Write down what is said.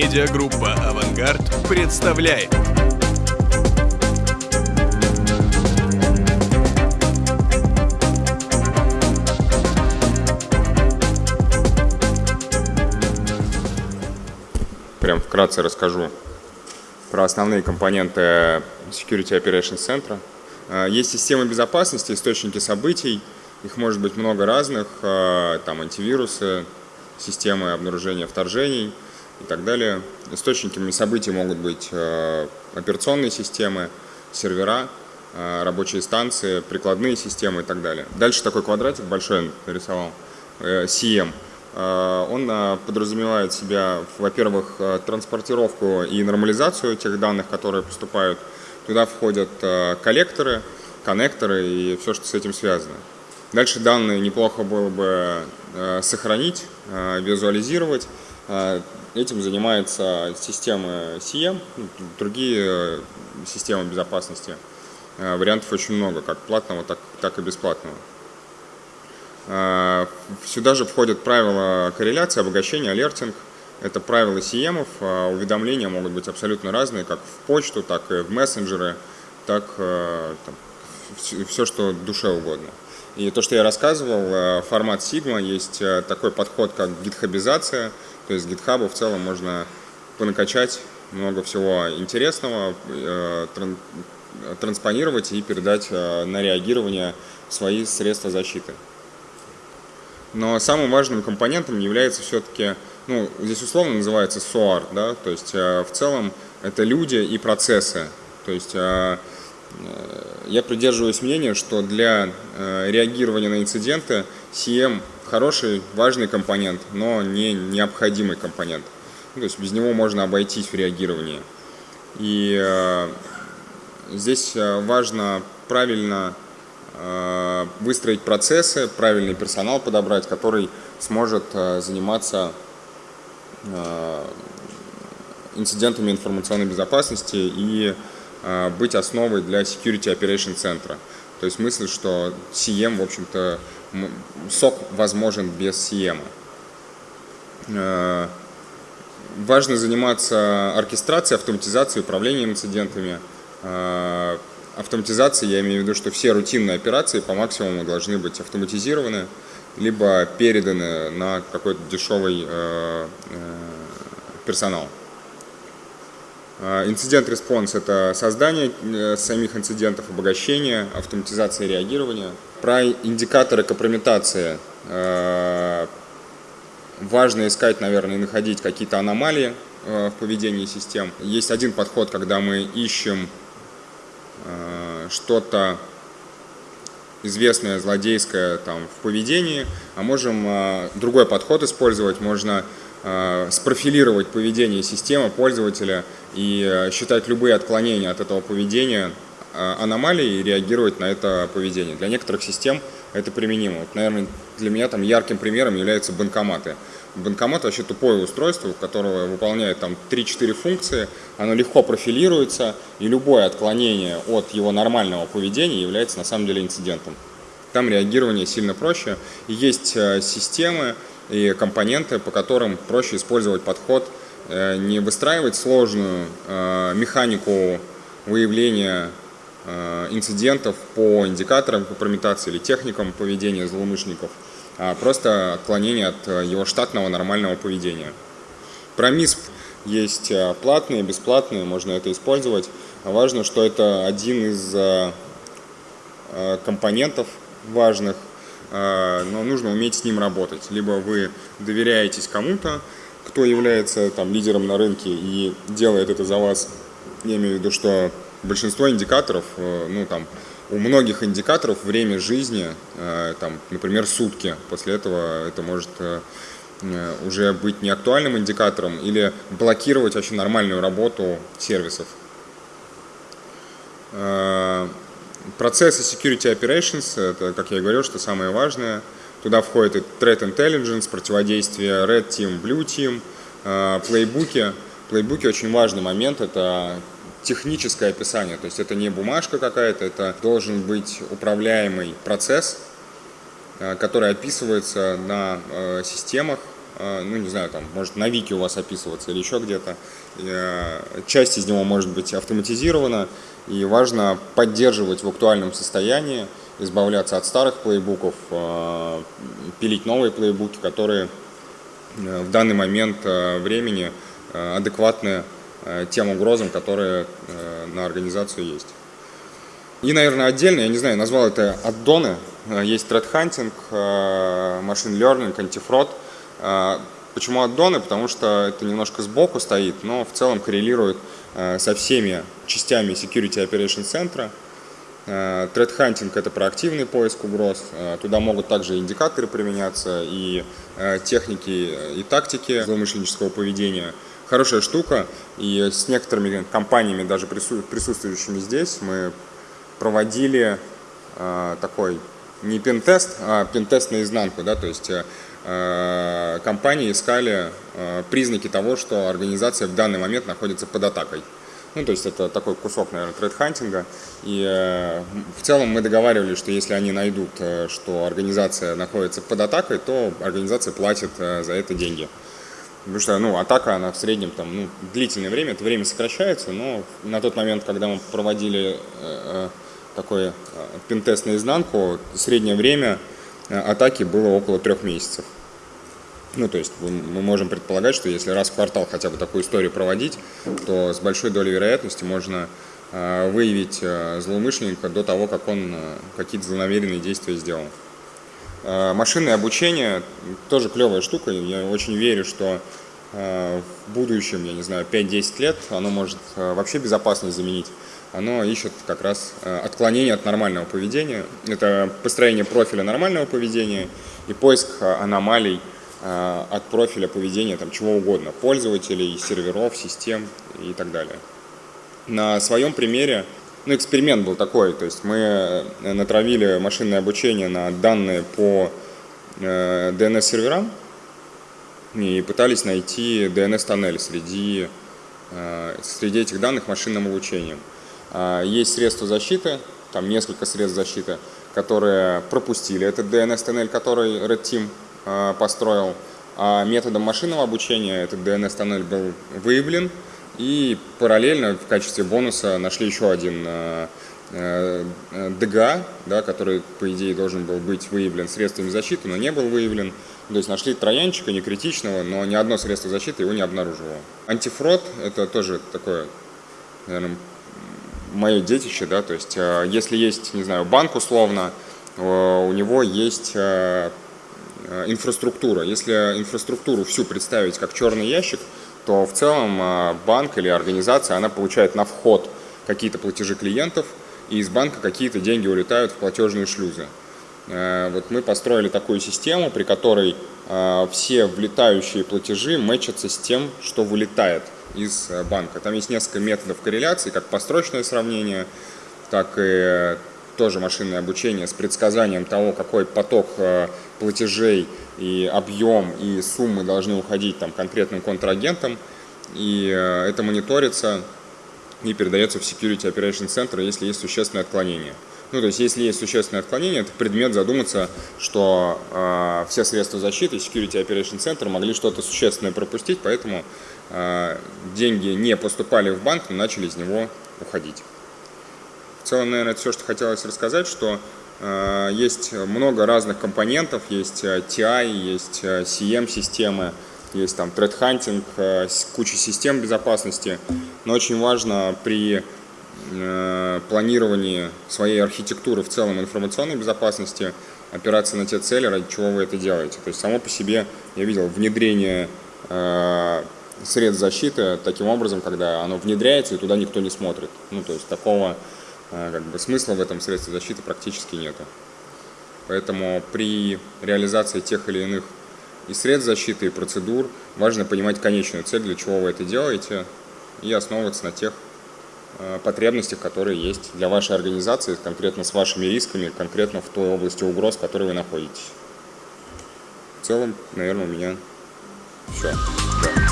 Медиагруппа «Авангард» представляет. Прям вкратце расскажу про основные компоненты Security Operations Center. А, есть системы безопасности, источники событий, их может быть много разных, а, там антивирусы, системы обнаружения вторжений и так далее. Источниками событий могут быть а, операционные системы, сервера, рабочие станции, прикладные системы и так далее. Дальше такой квадратик большой нарисовал, э, CM. Он подразумевает себя, во-первых, транспортировку и нормализацию тех данных, которые поступают Туда входят э, коллекторы, коннекторы и все, что с этим связано. Дальше данные неплохо было бы э, сохранить, э, визуализировать. Этим занимается система CM, ну, другие системы безопасности. Вариантов очень много, как платного, так, так и бесплатного. Сюда же входят правила корреляции, обогащения, алертинг – это правила CM, а уведомления могут быть абсолютно разные, как в почту, так и в мессенджеры, так э, там, все, что душе угодно. И то, что я рассказывал, э, формат Sigma, есть э, такой подход, как гитхабизация, то есть GitHub в целом можно понакачать много всего интересного, транспонировать и передать на реагирование свои средства защиты. Но самым важным компонентом является все-таки ну, здесь условно называется SOAR, да, то есть э, в целом это люди и процессы. То есть э, э, я придерживаюсь мнения, что для реагирования на инциденты CM хороший, важный компонент, но не необходимый компонент. Ну, то есть без него можно обойтись в реагировании. И здесь важно правильно выстроить процессы, правильный персонал подобрать, который сможет заниматься Э, инцидентами информационной безопасности и э, быть основой для Security Operation центра. То есть мысль, что CM, в общем-то, сок возможен без CM. Э, важно заниматься оркестрацией, автоматизацией, управлением инцидентами. Автоматизацией, я имею в виду, что все рутинные операции по максимуму должны быть автоматизированы, либо переданы на какой-то дешевый э, э, персонал. Инцидент-респонс – это создание э, самих инцидентов, обогащение, автоматизация реагирования. Про индикаторы компрометации важно искать, наверное, и находить какие-то аномалии в поведении систем. Есть один подход, когда мы ищем что-то известное злодейское там, в поведении, а можем э, другой подход использовать, можно э, спрофилировать поведение системы пользователя и э, считать любые отклонения от этого поведения э, аномалией и реагировать на это поведение. Для некоторых систем это применимо. Вот, наверное, для меня там ярким примером являются банкоматы. Банкомат вообще тупое устройство, которое выполняет там 3-4 функции, оно легко профилируется, и любое отклонение от его нормального поведения является на самом деле инцидентом. Там реагирование сильно проще, есть э, системы и компоненты, по которым проще использовать подход, э, не выстраивать сложную э, механику выявления инцидентов по индикаторам компрометации или техникам поведения злоумышленников – а просто отклонение от э, его штатного нормального поведения. Про МИСП есть э, платные, бесплатные, можно это использовать. Важно, что это один из э, компонентов важных, но нужно уметь с ним работать. Либо вы доверяетесь кому-то, кто является там, лидером на рынке и делает это за вас. Я имею в виду, что большинство индикаторов, ну там, у многих индикаторов время жизни, э, там, например, сутки. После этого это может э, э, уже быть неактуальным индикатором или блокировать очень нормальную работу сервисов. Процессы Security Operations, это, как я и говорил, что самое важное. Туда входит и Threat Intelligence, противодействие Red Team, Blue Team, плейбуки. Плейбуки очень важный момент, это техническое описание, то есть это не бумажка какая-то, это должен быть управляемый процесс, э, который описывается на э, системах, э, ну, не знаю, там, может на Вики у вас описываться или еще где-то. Э, часть из него может быть автоматизирована, и важно поддерживать в актуальном состоянии, избавляться от старых плейбуков, пилить новые плейбуки, которые в данный момент времени адекватны тем угрозам, которые на организацию есть. И, наверное, отдельно, я не знаю, назвал это аддоны. Э, есть threat hunting, э, machine learning, антифрод. Э, почему аддоны? Потому что это немножко сбоку стоит, но в целом коррелирует со всеми частями Security Operation центра. Threat hunting – это проактивный поиск угроз. Туда могут также индикаторы применяться и техники и тактики злоумышленнического поведения. Хорошая штука, и с некоторыми компаниями, даже присутствующими здесь, мы проводили э, такой не пентест, а пентест наизнанку, да, то есть э, компании искали э, признаки того, что организация в данный момент находится под атакой. Ну, то есть это такой кусок, наверное, тред-хантинга. И э, в целом мы договаривались, что если они найдут, э, что организация находится под атакой, то организация платит э, за это деньги. Потому что, ну, атака, она в среднем, там, ну, длительное время, это время сокращается, но на тот момент, когда мы проводили э, такой э, пинтест наизнанку, среднее время э, атаки было около трех месяцев. Ну, то есть мы можем предполагать, что если раз в квартал хотя бы такую историю проводить, то с большой долей вероятности можно э, выявить злоумышленника до того, как он какие-то злонамеренные действия сделал. Машинное обучение тоже клевая штука. Я очень верю, что в будущем, я не знаю, 5-10 лет оно может вообще безопасность заменить оно ищет как раз э, отклонение от нормального поведения. Это построение профиля нормального поведения и поиск э, аномалий э, от профиля поведения там, чего угодно, пользователей, серверов, систем и так далее. На своем примере, ну, эксперимент был такой, то есть мы натравили машинное обучение на данные по DNS-серверам и пытались найти DNS-тоннель среди, среди этих данных машинным обучением. А, есть средства защиты, там несколько средств защиты, которые пропустили этот DNS-тоннель, который Red Team построил. А методом машинного обучения этот DNS-тоннель был выявлен, и параллельно в качестве бонуса нашли еще один DGA, да, который, по идее, должен был быть выявлен средствами защиты, но не был выявлен. То есть нашли троянчика, не критичного, но ни одно средство защиты его не обнаружило. Антифрод – это тоже такое, наверное, мое детище, да, то есть э, если есть, не знаю, банк условно, э, у него есть э, инфраструктура. Если инфраструктуру всю представить как черный ящик, то в целом банк или организация, она получает на вход какие-то платежи клиентов, и из банка какие-то деньги улетают в платежные шлюзы. Вот мы построили такую систему, при которой все влетающие платежи мэчатся с тем, что вылетает – из э, банка. Там есть несколько методов корреляции, как построчное сравнение, так и тоже машинное обучение с предсказанием того, какой поток э, платежей и объем и суммы должны уходить там, конкретным контрагентам. И э, это мониторится и передается в Security Operation Center, если есть существенное отклонение. Ну, то есть, если есть существенное отклонение, это предмет задуматься, что э, все средства защиты Security Operation Center могли что-то существенное пропустить, поэтому э, деньги не поступали в банк, но начали из него уходить. Целом, наверное, это все, что хотелось рассказать, что э, есть много разных компонентов, есть TI, есть CM-системы, есть там threat hunting, куча систем безопасности, но очень важно при Э, планировании своей архитектуры в целом информационной безопасности опираться на те цели, ради чего вы это делаете. То есть само по себе я видел внедрение э, средств защиты таким образом, когда оно внедряется и туда никто не смотрит. Ну, то есть такого э, как бы, смысла в этом средстве защиты практически нету. Поэтому при реализации тех или иных и средств защиты, и процедур важно понимать конечную цель, для чего вы это делаете, и основываться на тех Э, потребностях, которые есть для вашей организации, конкретно с вашими рисками, конкретно в той области угроз, в которой вы находитесь. В целом, наверное, у меня все. Да.